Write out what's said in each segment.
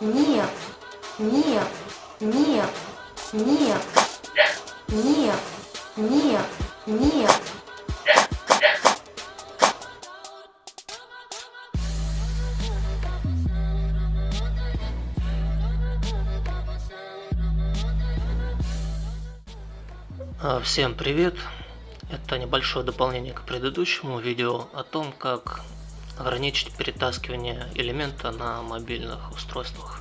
Нет, нет, нет, нет, нет, нет, нет. А, Всем привет! Это небольшое дополнение к предыдущему видео о том, как ограничить перетаскивание элемента на мобильных устройствах.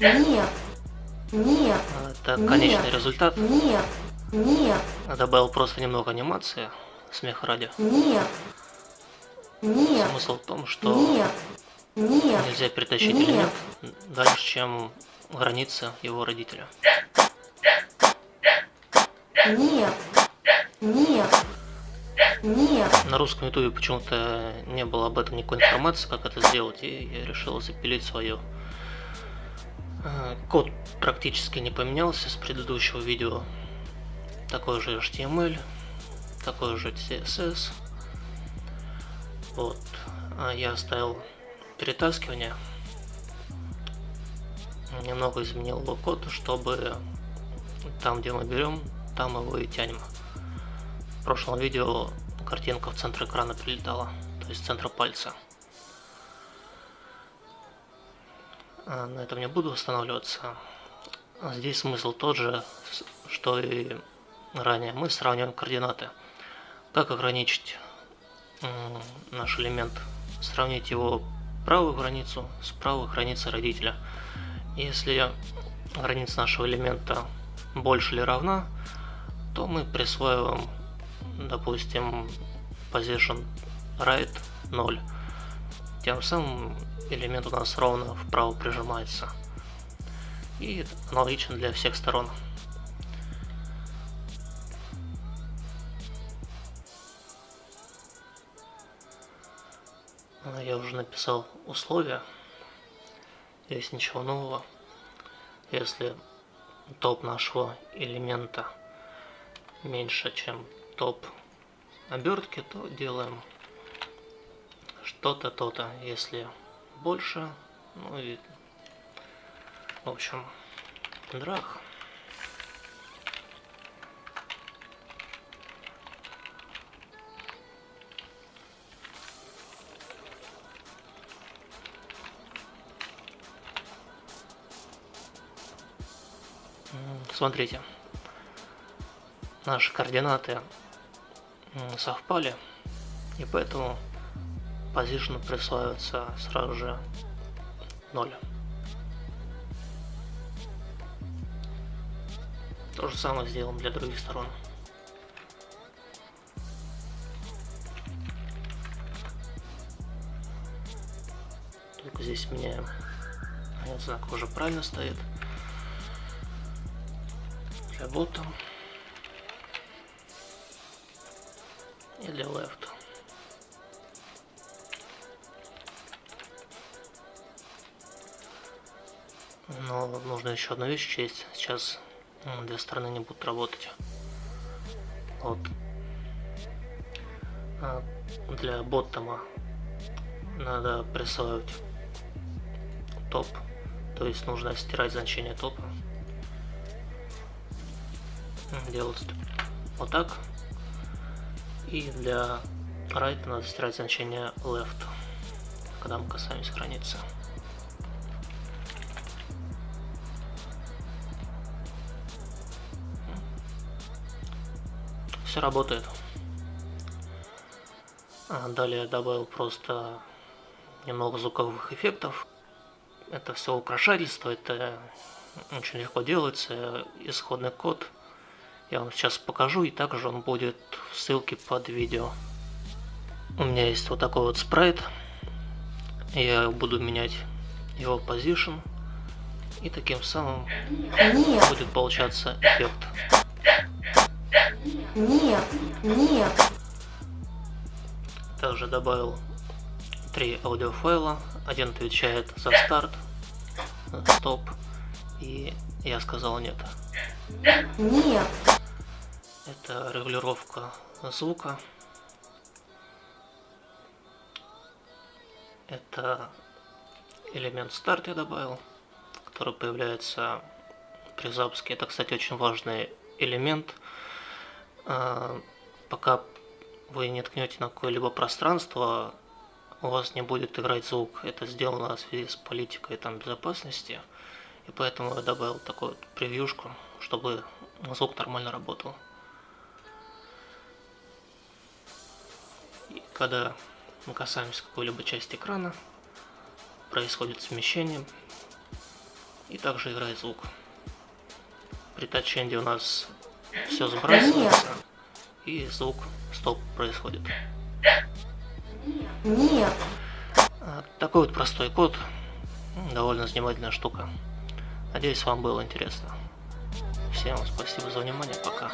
Нет, нет, Это Нет. конечный результат. нет, нет, Добавил просто немного анимации, смех ради. нет, нет, Смысл в том, что нет, нет, нельзя перетащить Нет. элемент дальше, чем граница его родителя. нет, нет, нет, На русском ютубе почему-то не было об этом никакой информации, как это сделать, и я решил запилить свое. Э, Код практически не поменялся с предыдущего видео. Такой же HTML, такой же CSS. Вот. А я оставил перетаскивание. Немного изменил код, чтобы там, где мы берем, там его и тянем. В прошлом видео картинка в центр экрана прилетала, то есть в центр пальца. А, На этом не буду останавливаться. А Здесь смысл тот же, что и ранее. Мы сравниваем координаты. Как ограничить наш элемент? Сравнить его правую границу с правой границей родителя. Если граница нашего элемента больше или равна, то мы присваиваем, допустим, position right 0. Тем самым элемент у нас ровно вправо прижимается. И аналогично для всех сторон. А, Я уже написал условия. Здесь ничего нового. Если топ нашего элемента меньше, чем топ обертки, то делаем что-то, то-то. Если больше, ну и в общем, драх. Смотрите, наши координаты совпали, и поэтому position присваивается сразу же 0. То же самое сделаем для других сторон. Только здесь меняем. Знак уже правильно стоит. Для бота. И для left. Но нужно еще одну вещь учесть. Сейчас две стороны не будут работать. Вот. А, Для боттома надо присваивать топ. То есть нужно стирать значение топа. Делать вот так. И для right надо стирать значение left, когда мы касаемся границы. Все работает. А, Далее добавил просто немного звуковых эффектов. Это все украшательство, это очень легко делается. Исходный код я вам сейчас покажу, и также он будет в ссылке под видео. У меня есть вот такой вот спрайт. Я буду менять его position. И таким самым нет, будет получаться эффект. нет, нет, Также добавил три аудиофайла. Один отвечает за старт, стоп, и я сказал нет. нет, Это регулировка звука. Это элемент старт я добавил, который появляется при запуске. Это, кстати, очень важный элемент. А, пока вы не ткнете на какое-либо пространство, у вас не будет играть звук. Это сделано в связи с политикой там, безопасности. И поэтому я добавил такую вот превьюшку, чтобы звук нормально работал. И когда мы касаемся какой-либо части экрана, происходит смещение и также играет звук. При таченде у нас все сбрасывается и звук стоп происходит. Нет. А, такой вот простой код, довольно занимательная штука. Надеюсь, вам было интересно. Всем спасибо за внимание, пока.